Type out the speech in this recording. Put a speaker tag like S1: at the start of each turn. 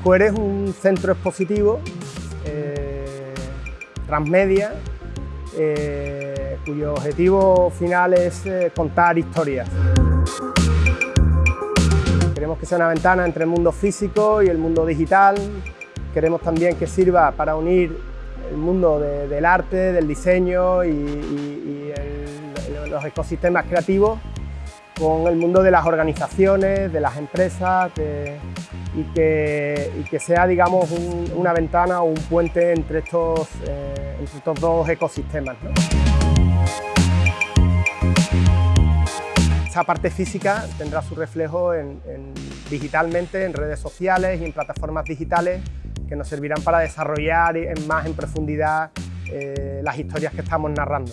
S1: Square es un centro expositivo eh, transmedia eh, cuyo objetivo final es eh, contar historias. Queremos que sea una ventana entre el mundo físico y el mundo digital. Queremos también que sirva para unir el mundo del arte, del diseño y, los ecosistemas creativos con el mundo de las organizaciones, de las empresas y, que, sea digamos, una ventana o un puente entre estos, eh, dos ecosistemas. Esa parte física tendrá su reflejo en, digitalmente, en redes sociales y en plataformas digitales que nos servirán para desarrollar más en profundidad eh, las historias que estamos narrando.